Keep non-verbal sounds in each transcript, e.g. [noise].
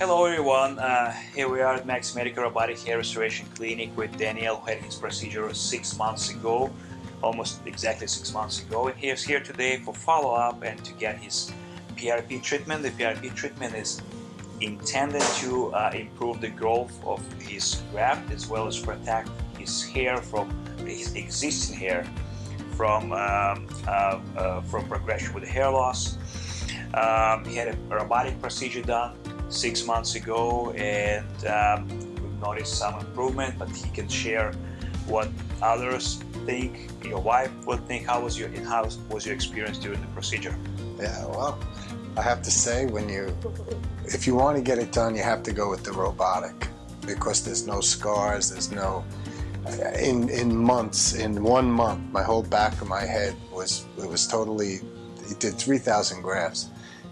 Hello everyone, uh, here we are at Max Medical Robotic Hair Restoration Clinic with Daniel who had his procedure six months ago, almost exactly six months ago and he is here today for follow-up and to get his PRP treatment. The PRP treatment is intended to uh, improve the growth of his graft as well as protect his hair from his existing hair from, um, uh, uh from progression with hair loss. Um, he had a robotic procedure done six months ago and um, we've noticed some improvement but he can share what others think your wife would think. How was your how was your experience during the procedure? Yeah well I have to say when you if you want to get it done you have to go with the robotic because there's no scars there's no in in months in one month my whole back of my head was it was totally it did 3,000 grafts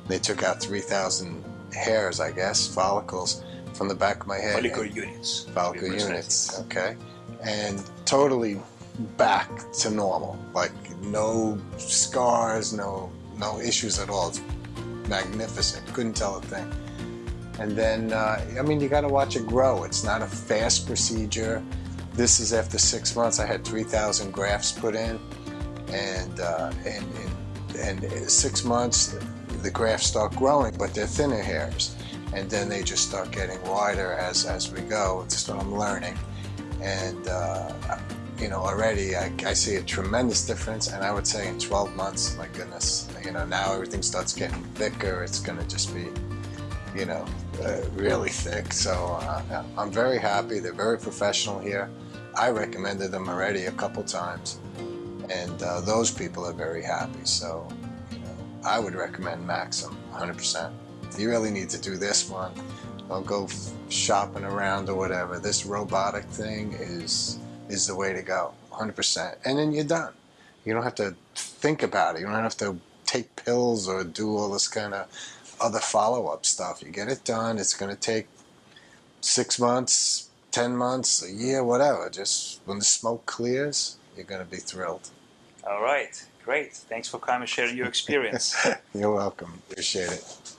they took out 3,000 hairs, I guess, follicles from the back of my head. Follicle units. Follicle units, okay. And totally back to normal. Like no scars, no no issues at all. It's magnificent. Couldn't tell a thing. And then, uh, I mean, you got to watch it grow. It's not a fast procedure. This is after six months. I had 3,000 grafts put in, and uh, and, and and six months the grafts start growing, but they're thinner hairs. And then they just start getting wider as, as we go. It's what I'm learning. And, uh, you know, already I, I, see a tremendous difference. And I would say in 12 months, my goodness, you know, now everything starts getting thicker. It's going to just be, you know, uh, really thick. So uh, I'm very happy. They're very professional here. I recommended them already a couple times. And uh, those people are very happy. So I would recommend Maxim 100%. You really need to do this one. Don't go shopping around or whatever. This robotic thing is is the way to go, 100%. And then you're done. You don't have to think about it. You don't have to take pills or do all this kind of other follow-up stuff. You get it done. It's going to take six months, 10 months, a year, whatever. Just when the smoke clears, you're going to be thrilled. All right. Great. Thanks for coming and sharing your experience. [laughs] You're welcome. Appreciate it.